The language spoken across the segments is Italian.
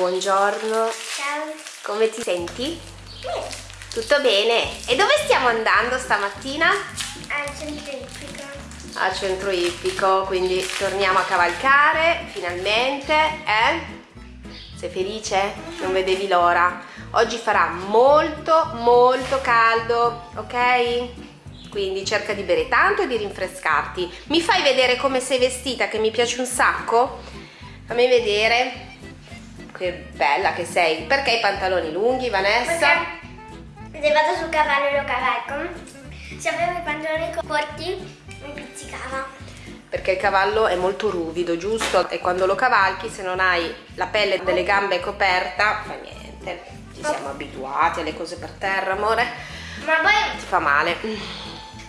buongiorno. Ciao. Come ti senti? Bene. Tutto bene? E dove stiamo andando stamattina? Al centro ippico. Al centro ippico, quindi torniamo a cavalcare finalmente, eh? Sei felice? Non vedevi l'ora. Oggi farà molto molto caldo, ok? Quindi cerca di bere tanto e di rinfrescarti. Mi fai vedere come sei vestita, che mi piace un sacco? Fammi vedere. Che bella che sei. Perché i pantaloni lunghi, Vanessa? Perché se vado sul cavallo e lo cavalco, se avevo i pantaloni corti mi pizzicava. Perché il cavallo è molto ruvido, giusto? E quando lo cavalchi, se non hai la pelle delle gambe coperta, fa niente. Ci siamo abituati alle cose per terra, amore. Ma poi Ti fa male.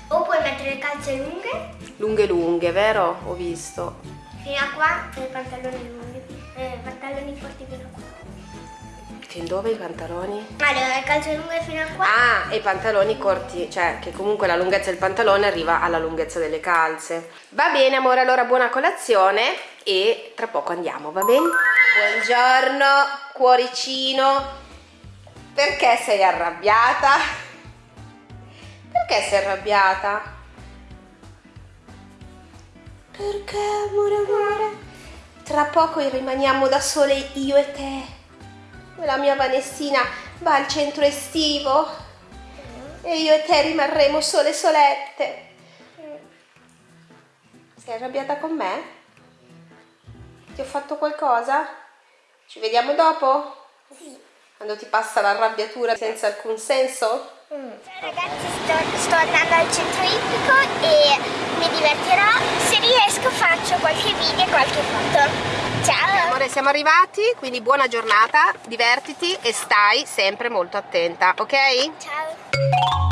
o puoi mettere le calze lunghe Lunghe lunghe, vero? Ho visto. fino a qua e i pantaloni lunghi. Eh, pantaloni corti fino a qua. Fin dove i pantaloni? Allora, le calze lunghe fino a qua. Ah, e i pantaloni corti, cioè che comunque la lunghezza del pantalone arriva alla lunghezza delle calze. Va bene amore, allora buona colazione e tra poco andiamo, va bene? Buongiorno, cuoricino. Perché sei arrabbiata? Perché sei arrabbiata? Perché amore amore? Tra poco rimaniamo da sole io e te la mia Vanessina va al centro estivo e io e te rimarremo sole solette. Sei arrabbiata con me? Ti ho fatto qualcosa? Ci vediamo dopo? Sì. Quando ti passa l'arrabbiatura senza alcun senso? Ragazzi, sto, sto andando al centro ippico e mi divertirò. Se riesco faccio qualche video e qualche foto. Ciao! Amore, siamo arrivati, quindi buona giornata, divertiti e stai sempre molto attenta, ok? Ciao!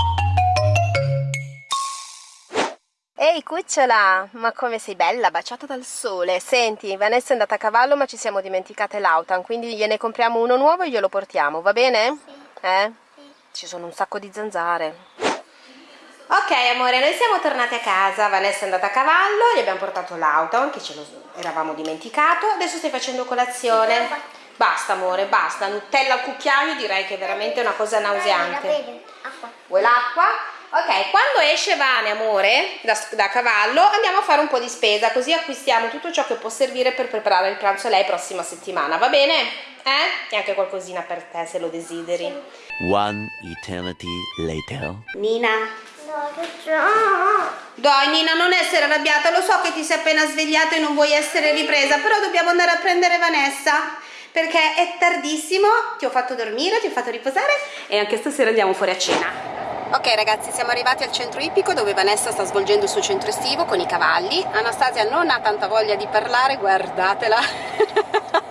Ehi cucciola, ma come sei bella, baciata dal sole. Senti, Vanessa è andata a cavallo ma ci siamo dimenticate l'autan, quindi gliene compriamo uno nuovo e glielo portiamo, va bene? Eh? Ci sono un sacco di zanzare. Ok amore, noi siamo tornate a casa, Vanessa è andata a cavallo, gli abbiamo portato l'autan che ce lo eravamo dimenticato, adesso stai facendo colazione. Basta amore, basta, Nutella al cucchiaio direi che è veramente una cosa nauseante. Vuoi l'acqua? Ok, quando esce Vane, amore, da, da cavallo, andiamo a fare un po' di spesa, così acquistiamo tutto ciò che può servire per preparare il pranzo a lei prossima settimana, va bene? Eh? E anche qualcosina per te, se lo desideri. One eternity later. Nina? No, che c'ho? Dai Nina, non essere arrabbiata, lo so che ti sei appena svegliata e non vuoi essere ripresa, però dobbiamo andare a prendere Vanessa, perché è tardissimo, ti ho fatto dormire, ti ho fatto riposare e anche stasera andiamo fuori a cena. Ok ragazzi, siamo arrivati al centro ippico dove Vanessa sta svolgendo il suo centro estivo con i cavalli. Anastasia non ha tanta voglia di parlare, guardatela.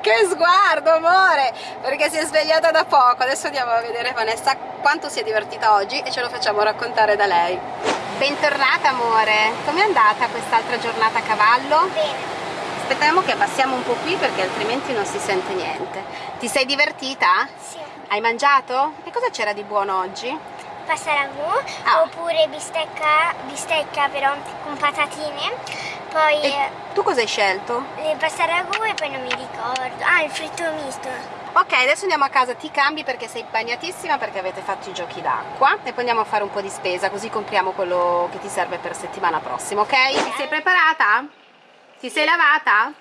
che sguardo, amore! Perché si è svegliata da poco. Adesso andiamo a vedere Vanessa quanto si è divertita oggi e ce lo facciamo raccontare da lei. Bentornata, amore. Com'è andata quest'altra giornata a cavallo? Bene. Aspettiamo che abbassiamo un po' qui perché altrimenti non si sente niente. Ti sei divertita? Sì. Hai mangiato? E cosa c'era di buono oggi? Pasta ragù Ah. oppure bistecca, bistecca però con patatine. Poi E tu cosa hai scelto? eh, pasta ragù e poi non mi ricordo. Ah, il fritto misto. Ok, adesso andiamo a casa, ti cambi perché sei bagnatissima perché avete fatto i giochi d'acqua e poi andiamo a fare un po' di spesa così compriamo quello che ti serve per settimana prossima, ok? Ti sei preparata? Ti sei lavata?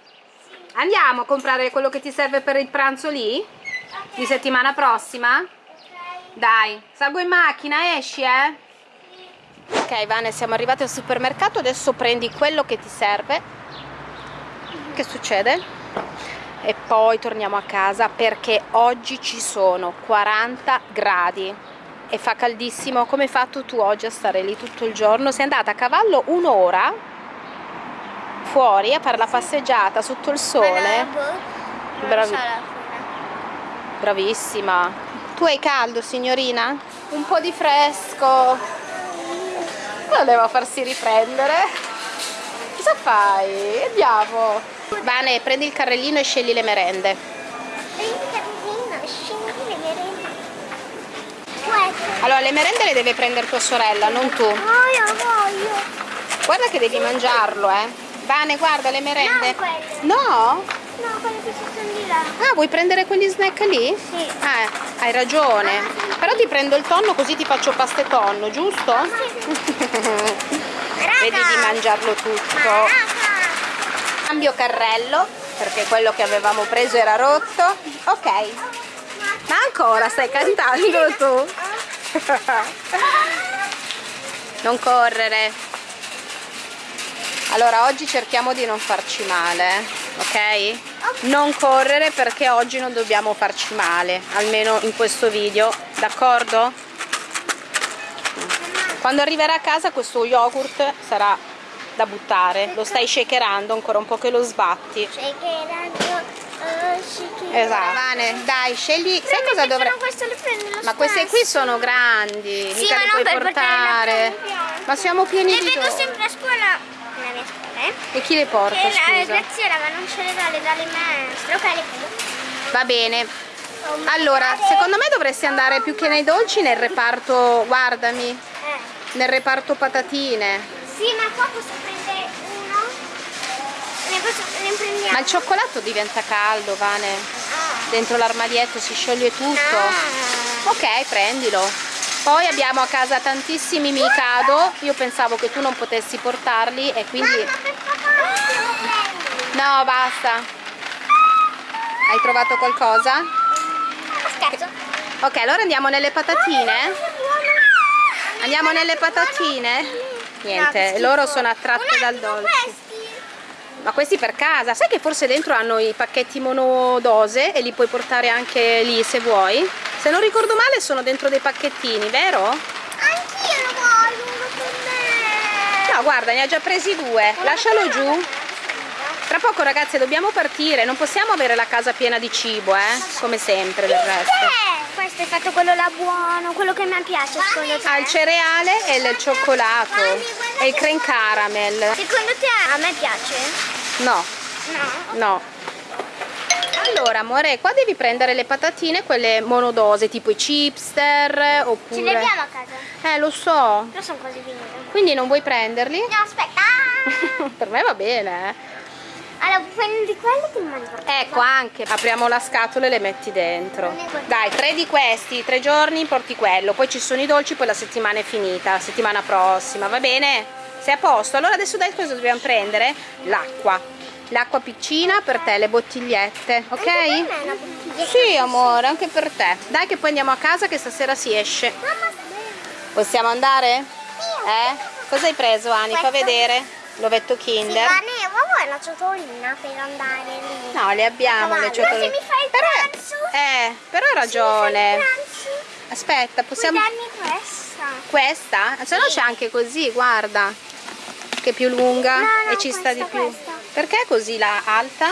Andiamo a comprare quello che ti serve per il pranzo lì? Di settimana prossima? Dai, salgo in macchina, esci, eh? Ok, Vane, siamo arrivati al supermercato, adesso prendi quello che ti serve. Che succede? E poi torniamo a casa perché oggi ci sono 40 gradi e fa caldissimo. Come hai fatto tu oggi a stare lì tutto il giorno? Sei andata a cavallo un'ora fuori a fare la passeggiata sotto il sole? Bravi- so la fine. Bravissima. Tu hai caldo, signorina? Un po' di fresco. Voleva farsi riprendere. Cosa fai? Andiamo. Vane, prendi il carrellino e scegli le merende. Prendi il carrellino, scendi le merende. Allora, le merende le deve prendere tua sorella, non tu. Voglio, voglio. Guarda che devi mangiarlo, eh. Vane, guarda le merende. Non quelle. No? No, quelli che ci sono di là. Ah, vuoi prendere quegli snack lì? Sì. Eh, hai ragione. Però ti prendo il tonno così ti faccio pasta e tonno, giusto? Vedi di mangiarlo tutto. Maraca. Cambio carrello, perché quello che avevamo preso era rotto. Ok. Ma ancora stai cantando tu? Non correre. Allora, oggi cerchiamo di non farci male, ok? Non correre perché oggi non dobbiamo farci male, almeno in questo video, d'accordo? Quando arriverà a casa questo yogurt sarà da buttare, lo stai shakerando ancora un po' che lo sbatti. Shakerando, oh. Esatto. Vane, dai, scegli. Sai cosa dovrei. Ma queste qui sono grandi, Sì, mica ma le non puoi portare. casa. Ma siamo pieni Le di vedo dolci. sempre a scuola, scuola, eh? E chi le porta, Che la scusa? graziera, ma non ce le dà, le dà le maestre. Ok, le prendo. Va bene. Allora, secondo me dovresti andare più che nei dolci nel reparto, guardami, Eh. nel reparto patatine. Sì, ma qua posso prendere uno? Ne, posso, ne prendiamo? Ma il cioccolato diventa caldo, Vane. Ah. Dentro l'armadietto si scioglie tutto. Ah. Ok, prendilo. Poi abbiamo a casa tantissimi Mikado. Io pensavo che tu non potessi portarli e quindi... No, basta. Hai trovato qualcosa? Ok, allora andiamo nelle patatine? Andiamo nelle patatine? Niente, loro sono attratte dal dolce. Questi. Ma questi per casa? Sai che forse dentro hanno i pacchetti monodose e li puoi portare anche lì se vuoi? Se non ricordo male sono dentro dei pacchettini, vero? Anch'io lo voglio uno per me. No, guarda, ne ha già presi due. Lascialo giù. Tra poco ragazzi dobbiamo partire, non possiamo avere la casa piena di cibo, eh? Come sempre del resto. Questo è fatto quello là buono, quello che mi piace secondo te? Ha il cereale e il cioccolato e il cream caramel. Secondo te a me piace? No, No. no. Allora amore, qua devi prendere le patatine, quelle monodose, tipo i chipster oppure... Ce le abbiamo a casa? Eh, lo so. Però sono quasi finite. Quindi non vuoi prenderli? No, aspetta. Ah! per me va bene, eh. Allora, prendi quelli che mi mangio. Ecco anche, apriamo la scatola e le metti dentro. Dai, tre di questi, tre giorni porti quello, poi ci sono i dolci, poi la settimana è finita, la settimana prossima, va bene? Sei a posto? Allora adesso dai cosa dobbiamo prendere? L'acqua. L'acqua piccina per te, le bottigliette, ok? Anche per me una. Sì amore, anche per te. Dai che poi andiamo a casa che stasera si esce. Mamma, Possiamo andare? Eh? Cosa hai preso Ani? Fa vedere. L'ovetto Sì, Kinder. ma ne ma vuoi una ciotolina per andare lì? No, le abbiamo le ciotoline. se mi fai il però, pranzo? eh, però hai ragione. Aspetta, possiamo... Puoi questa? Questa? Se no c'è anche così, guarda. Che è più lunga No, no, e ci sta di più. questa. Perché così la alta?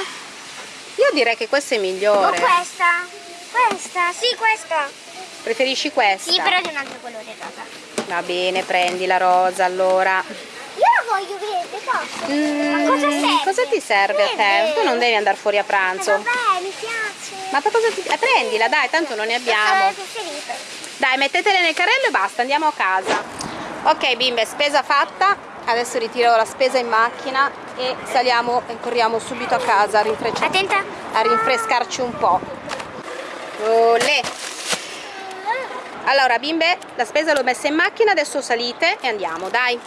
Io direi che questa è O migliore. questa? Questa? Sì, questa. Preferisci questa? Sì, però di un altro colore rosa. Va bene, prendi la rosa allora. Io la voglio verde, posso? Mm, Ma cosa serve? cosa ti serve a te? Verde. Tu non devi andare fuori a Eh, pranzo. vabbè, mi piace. Ma per cosa ti... eh, prendila, dai, tanto non ne abbiamo. È. Dai, mettetele nel carrello e basta, andiamo a casa. Ok bimbe, spesa fatta. Adesso ritiro la spesa in macchina e saliamo e corriamo subito a casa a, a rinfrescarci un po'. Olè. Allora bimbe, la spesa l'ho messa in macchina, adesso salite e andiamo, dai.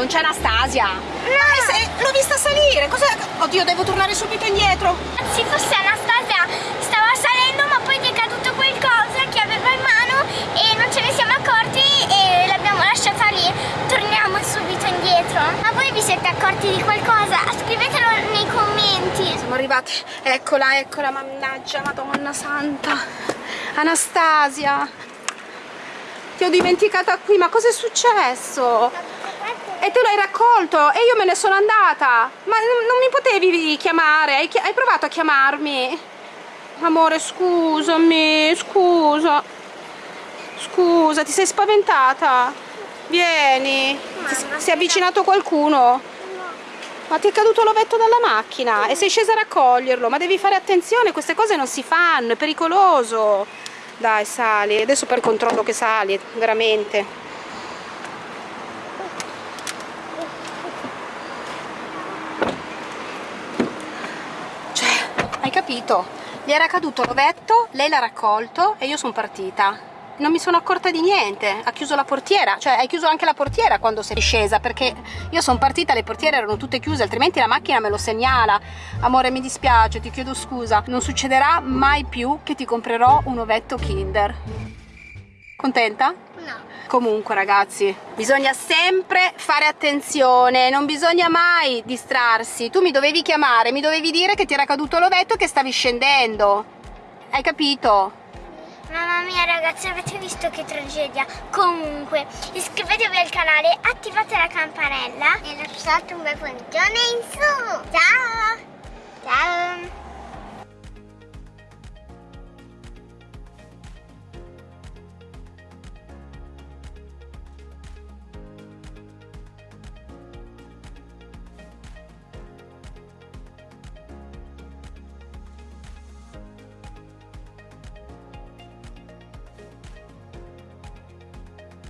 Non c'è Anastasia. No. L'ho vista salire. Cosa... Oddio, devo tornare subito indietro. Se fosse Anastasia stava salendo ma poi gli è caduto qualcosa che aveva in mano e non ce ne siamo accorti e l'abbiamo lasciata lì. Torniamo subito indietro. Ma voi vi siete accorti di qualcosa? Scrivetelo nei commenti. Siamo arrivati. Eccola, eccola, mannaggia, Madonna Santa. Anastasia. Ti ho dimenticata qui, ma cosa è successo? E tu l'hai raccolto e io me ne sono andata. Ma non mi potevi chiamare? Hai, hai provato a chiamarmi? Amore, scusami, scusa. Scusa, ti sei spaventata? Vieni. S- si è avvicinato qualcuno? Ma ti è caduto l'ovetto dalla macchina e sei scesa a raccoglierlo. Ma devi fare attenzione, queste cose non si fanno, è pericoloso. Dai, sali. Adesso per controllo che sali, veramente. Cioè, hai capito? Gli era caduto l'ovetto, lei l'ha raccolto e io sono partita. Non mi sono accorta di niente, ha chiuso la portiera, cioè hai chiuso anche la portiera quando sei scesa perché io sono partita, le portiere erano tutte chiuse, altrimenti la macchina me lo segnala. Amore, mi dispiace, ti chiedo scusa, non succederà mai più che ti comprerò un ovetto Kinder. Contenta? Comunque ragazzi, bisogna sempre fare attenzione, non bisogna mai distrarsi. Tu mi dovevi chiamare, mi dovevi dire che ti era caduto l'ovetto e che stavi scendendo. Hai capito? Mamma mia ragazzi, avete visto che tragedia? Comunque, iscrivetevi al canale, attivate la campanella e lasciate un bel puntone in su. Ciao! Ciao!